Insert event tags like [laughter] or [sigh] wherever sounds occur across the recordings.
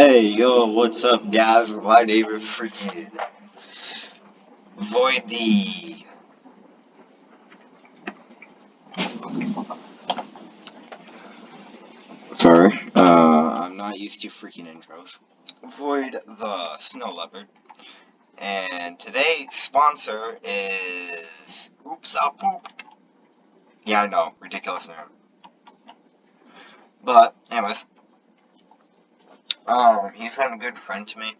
Hey, yo, what's up, guys? My name is freaking Void the. Sorry, uh, I'm not used to freaking intros. Void the Snow Leopard. And today's sponsor is. Oops, I'll poop. Yeah, I know, ridiculous name. But, anyways. Um, he's been a good friend to me.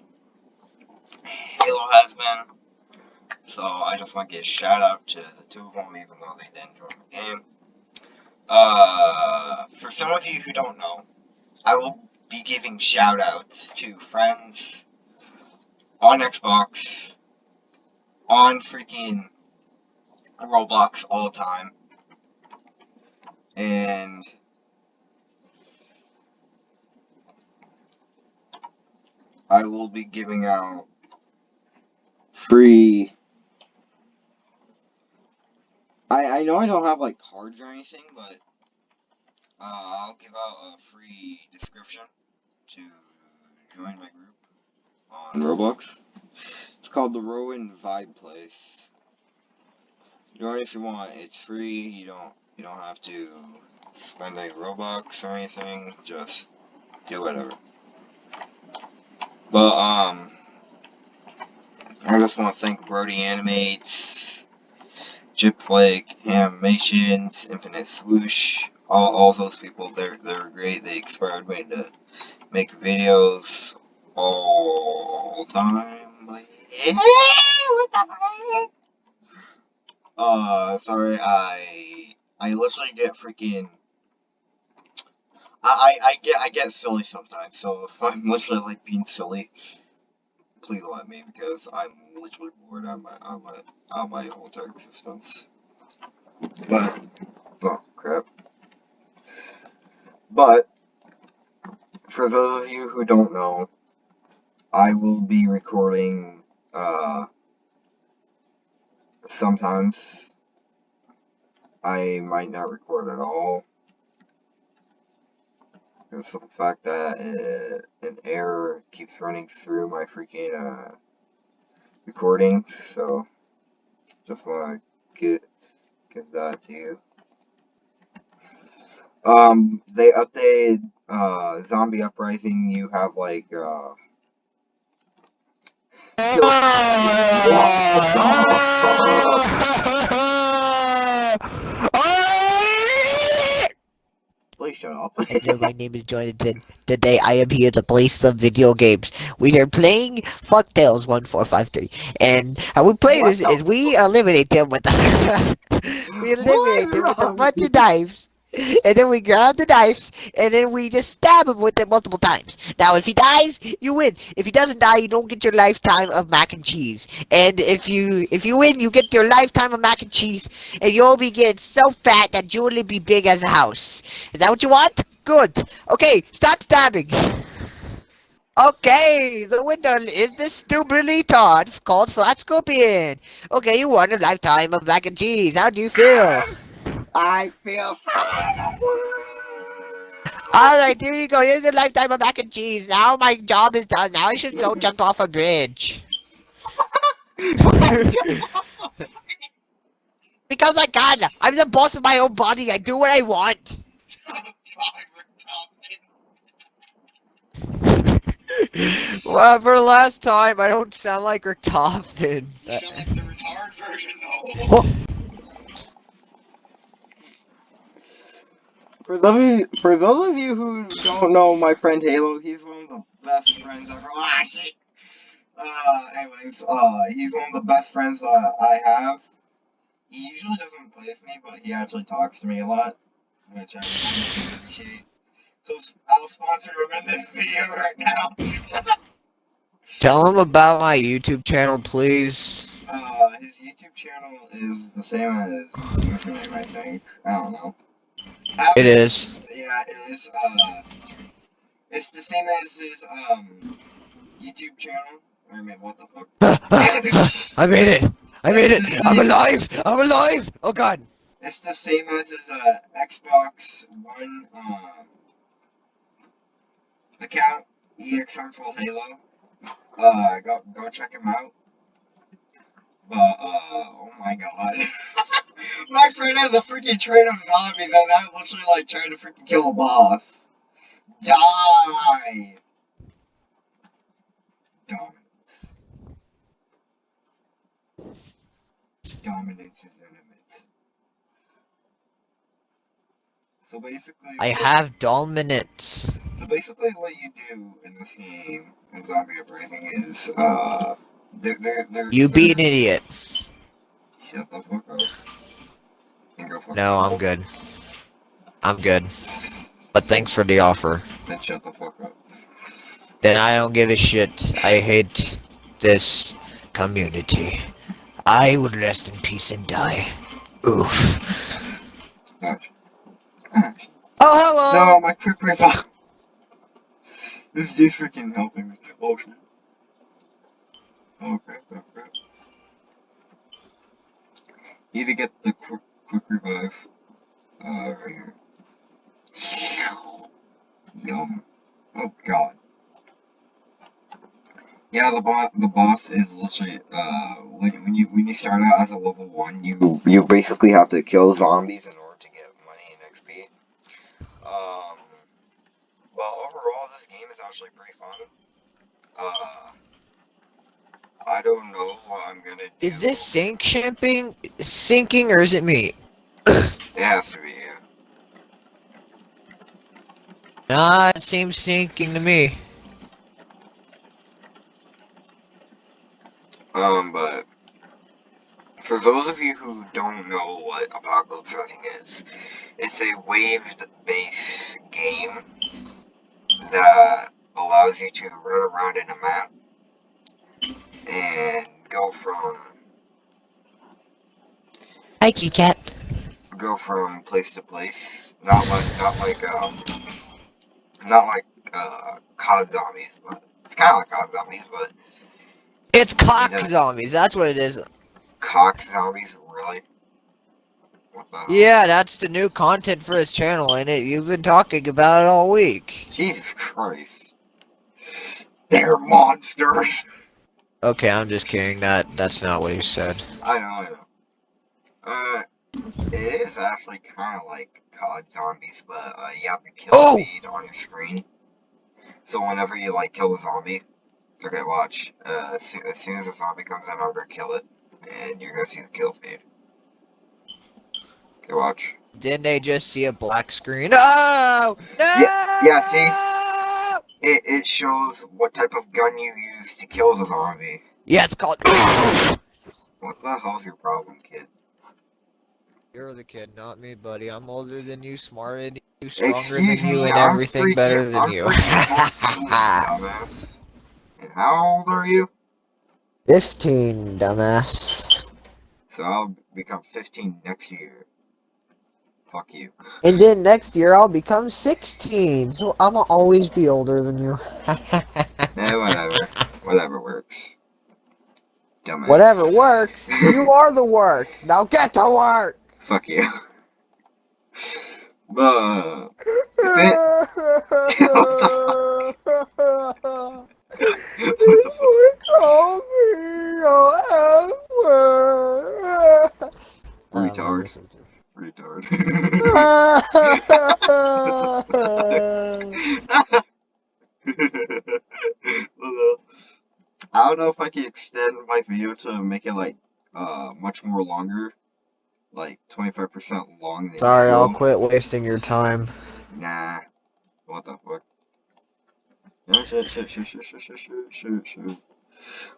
Halo has been. So I just want to give a shout out to the two of them, even though they didn't join the game. Uh, for some of you who don't know, I will be giving shout outs to friends on Xbox, on freaking Roblox all the time. And I will be giving out free. I I know I don't have like cards or anything, but uh, I'll give out a free description to join my group on Roblox. It's called the Rowan Vibe Place. Join if you want. It's free. You don't you don't have to spend any Robux or anything. Just do whatever. But, um, I just want to thank Brody Animates, Chip Flake, Animations, Infinite Swoosh, all, all those people, they're, they're great. They inspired me to make videos all the time. what the fuck? Uh, sorry, I, I literally get freaking I, I, get I get silly sometimes, so if I'm [laughs] literally like being silly, please let me because I'm literally bored on my on my on my entire existence. But oh crap. But for those of you who don't know, I will be recording uh sometimes I might not record at all because of the fact that uh, an error keeps running through my freaking uh, recordings, so just want to get give that to you. Um, they updated uh, Zombie Uprising. You have like uh. [laughs] Please shut up. Hello, my name is Jonathan. Today I am here to play some video games. We are playing Fuck Tales 1453. And how we play what this is we eliminate them with the [laughs] we eliminate them with a bunch of [laughs] knives and then we grab the knives, and then we just stab him with it multiple times. Now, if he dies, you win. If he doesn't die, you don't get your lifetime of mac and cheese. And if you if you win, you get your lifetime of mac and cheese, and you'll be getting so fat that you will be big as a house. Is that what you want? Good. Okay, start stabbing. Okay, the winner is the stupid retard called Flat Scorpion. Okay, you won a lifetime of mac and cheese. How do you feel? I feel Alright, here you go. Here's a lifetime of mac and cheese. Now my job is done. Now I should go [laughs] jump off a bridge. [laughs] because I can. I'm the boss of my own body. I do what I want. [laughs] well, for the last time, I don't sound like Richtofen. You sound like the retard version, though. For those, for those of you who don't know my friend Halo, he's one of the best friends ever. Ah, shit. Uh, anyways, uh, he's one of the best friends that I have. He usually doesn't play with me, but he actually talks to me a lot, which I really appreciate. So I'll sponsor him in this video right now. [laughs] Tell him about my YouTube channel, please. Uh, his YouTube channel is the same as his username, I think. I don't know. It is. Yeah, it is. Uh, it's the same as his um YouTube channel. I mean, what the fuck? [laughs] I made it! I made it! I'm alive! I'm alive! Oh god! It's the same as his uh, Xbox One uh, account. EX Harmful Halo. Uh, go go check him out. But uh, oh my god, [laughs] my friend has a freaking train of zombies, and I'm literally like trying to freaking kill a boss. Die. Dominance. Dominance is intimate. So basically, I have dominance. So basically, what you do in this game in Zombie Uprising is, uh, there, there, there, You be an idiot. Shut the fuck up. And go fuck No, I'm good. I'm good. But thanks for the offer. Then shut the fuck up. Then I don't give a shit. I hate this community. I would rest in peace and die. Oof. Oh, hello! No, my quick revive. This is just freaking helping me. Oh shit. Oh crap, crap. Need to get the quick, quick revive. Uh, right here. Yum. Oh god. Yeah, the boss, the boss is literally, uh, when, when you, when you start out as a level 1, you, you basically have to kill zombies in order to get money and XP. Um, well, overall, this game is actually pretty fun. Uh, I don't know what I'm gonna do. Is this sink shipping sinking or is it me? [coughs] It has to be, yeah. Nah, it seems sinking to me. Um, but for those of you who don't know what Apocalypse Rising is, it's a waved-based game that allows you to run around in a map and go from Hi, Kitty Cat. go from place to place. Not like not like um not like uh COD zombies, but it's kind of like COD zombies, but It's cock Yeah. zombies. That's what it is. cock zombies really. What the hell? Yeah, that's the new content for this channel, and it you've been talking about it all week. Jesus Christ. They're monsters. [laughs] Okay, I'm just kidding. That that's not what he said. I know, I know. Uh, it is actually kind of like COD Zombies, but uh, you have the kill Oh! feed on your screen. So whenever you like kill a zombie, okay, watch. Uh, as soon, as soon as a zombie comes in, I'm gonna kill it, and you're gonna see the kill feed. Okay, watch. Didn't they just see a black screen? Oh no! Yeah- yeah, see? It it shows what type of gun you use to kill the zombie. Yeah, it's called. [coughs] What the hell's your problem, kid? You're the kid, not me, buddy. I'm older than you, smarter than you, stronger Excuse than you, me, and I'm everything freaking- better than I'm you. 14, [laughs] dumbass. And how old are you? Fifteen, dumbass. So I'll become 15 next year. Fuck you. And then next year I'll become sixteen, so I'ma always be older than you. [laughs] Eh, whatever. whatever works. Dumbass. Whatever works. You [laughs] are the work. Now get to work. Fuck you. [laughs] Call me your Retard. Retard. I don't know if I can extend my video to make it like uh much more longer, like 25% long. Than Sorry, I'll usual. quit wasting your time. Nah. What the fuck? Yeah, shit, shit, shit, shit, shit, shit, shit, shit, shit.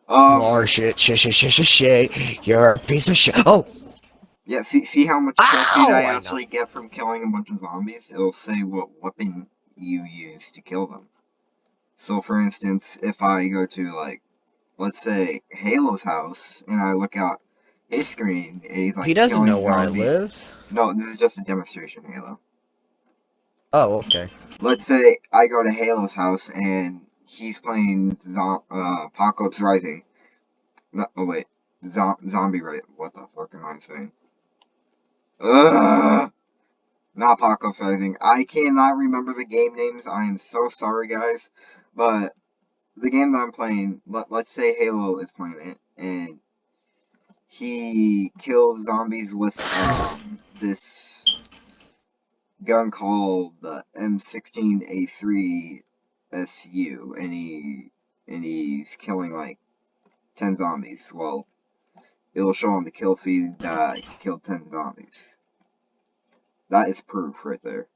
Um, are shit, shit, shit, shit, shit, shit. You're a piece of shit. Oh, yeah, see, see how much Ow, trophy I I actually get from killing a bunch of zombies? It'll say what weapon you use to kill them. So, for instance, if I go to, like, let's say, Halo's house, and I look out his screen, and he's like, he doesn't killing know where I live. No, this is just a demonstration, Halo. Oh, okay. let's say I go to Halo's house and he's playing zo- uh, Apocalypse Rising. No, oh wait, zo- Zombie Right? What the fuck am I saying? Ugh! Not Apocalypse Rising. I cannot remember the game names. I am so sorry, guys. But the game that I'm playing, let, let's say Halo is playing it, and he kills zombies with um, this gun called the M16A3 SU, and he and he's killing like ten zombies. Well, it'll show on the kill feed that he killed ten zombies. That is proof right there.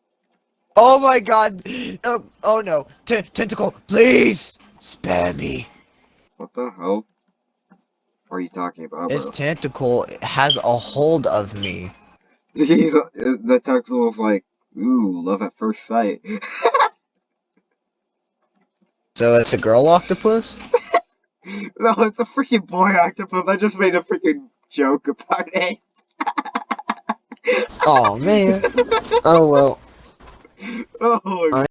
Oh my god! Oh, oh no! T tentacle, please spare me. What the hell are you talking about, This bro? tentacle has a hold of me. [laughs] He's uh, the tentacle was like, ooh, love at first sight. [laughs] So it's a girl octopus? [laughs] [laughs] no, it's a freaking boy octopus. I just made a freaking joke about it. Oh man. [laughs] Oh well. Oh, my